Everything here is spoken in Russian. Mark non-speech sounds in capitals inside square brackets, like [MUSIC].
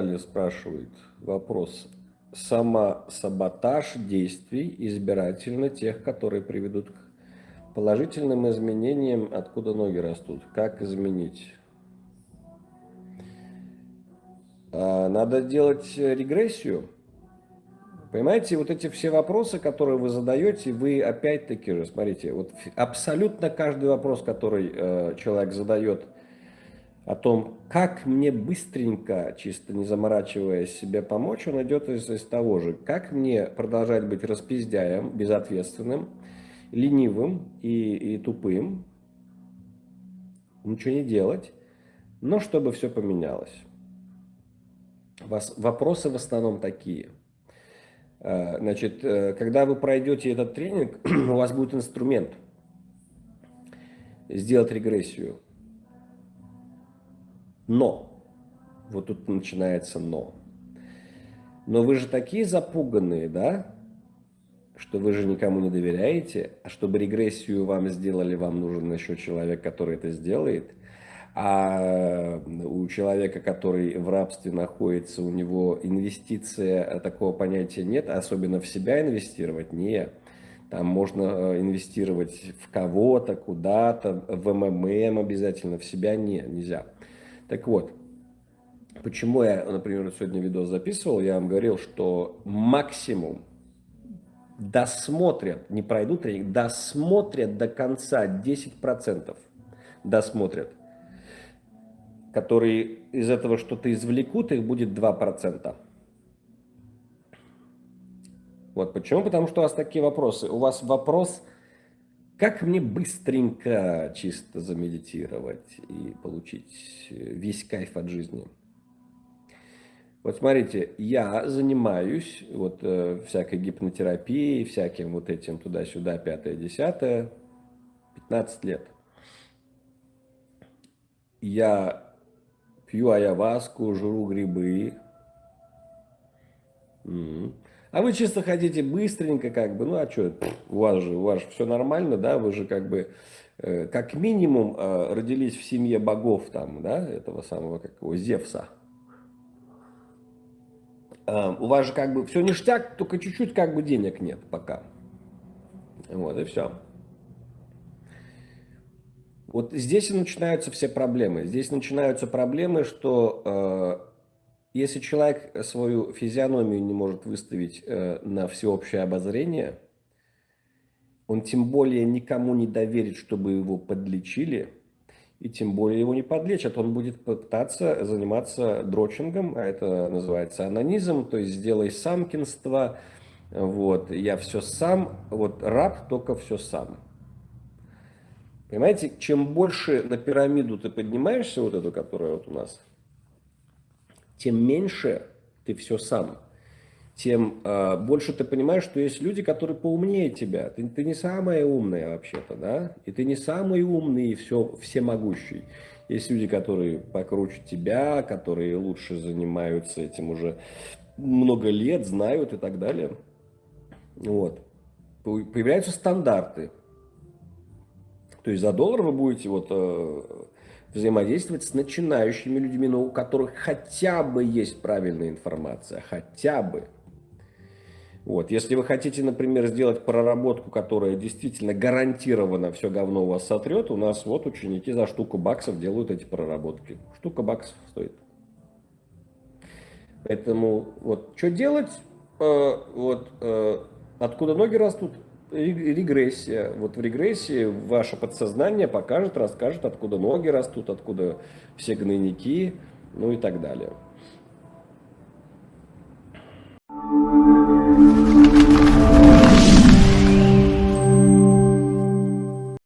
Наталья спрашивает вопрос. Самосаботаж действий избирательно тех, которые приведут к положительным изменениям, откуда ноги растут. Как изменить? А, надо делать регрессию. Понимаете, вот эти все вопросы, которые вы задаете, вы опять-таки же, смотрите, вот абсолютно каждый вопрос, который э, человек задает о том, как мне быстренько, чисто не заморачивая себе помочь, он идет из, из того же, как мне продолжать быть распиздяем, безответственным, ленивым и, и тупым, ничего не делать, но чтобы все поменялось. Вас, вопросы в основном такие. Э, значит, э, когда вы пройдете этот тренинг, [CLEARS THROAT] у вас будет инструмент сделать регрессию. Но, вот тут начинается но. Но вы же такие запуганные, да, что вы же никому не доверяете, а чтобы регрессию вам сделали, вам нужен еще человек, который это сделает – а у человека, который в рабстве находится, у него инвестиция, э, такого понятия нет, особенно в себя инвестировать, нет. Там можно э, инвестировать в кого-то, куда-то, в МММ обязательно, в себя не, нельзя. Так вот, почему я, например, сегодня видео записывал, я вам говорил, что максимум досмотрят, не пройдут тренинг, досмотрят до конца 10%, досмотрят которые из этого что-то извлекут, их будет 2%. Вот почему? Потому что у вас такие вопросы. У вас вопрос, как мне быстренько чисто замедитировать и получить весь кайф от жизни. Вот смотрите, я занимаюсь вот э, всякой гипнотерапией, всяким вот этим туда-сюда, пятое, десятое, 15 лет. Я пью аяваску, жру грибы. А вы чисто хотите быстренько, как бы, ну а что, у вас же, у вас же все нормально, да, вы же как бы, э, как минимум, э, родились в семье богов там, да, этого самого, как его, Зевса. Э, у вас же как бы все ништяк, только чуть-чуть как бы денег нет пока. Вот и все. Вот здесь и начинаются все проблемы. Здесь начинаются проблемы, что э, если человек свою физиономию не может выставить э, на всеобщее обозрение, он тем более никому не доверит, чтобы его подлечили, и тем более его не подлечат. Он будет пытаться заниматься дрочингом, а это называется анонизм, то есть сделай самкинство, вот, я все сам, вот раб только все сам. Понимаете, чем больше на пирамиду ты поднимаешься, вот эту, которая вот у нас, тем меньше ты все сам. Тем э, больше ты понимаешь, что есть люди, которые поумнее тебя. Ты, ты не самая умная вообще-то, да? И ты не самый умный и все, всемогущий. Есть люди, которые покруче тебя, которые лучше занимаются этим уже много лет, знают и так далее. Вот. Появляются стандарты. То есть за доллар вы будете вот, э, взаимодействовать с начинающими людьми, но у которых хотя бы есть правильная информация, хотя бы. Вот. Если вы хотите, например, сделать проработку, которая действительно гарантированно все говно у вас сотрет, у нас вот ученики за штуку баксов делают эти проработки. Штука баксов стоит. Поэтому вот что делать? Э, вот, э, откуда ноги растут? Регрессия. Вот в регрессии ваше подсознание покажет, расскажет, откуда ноги растут, откуда все гнойники, ну и так далее.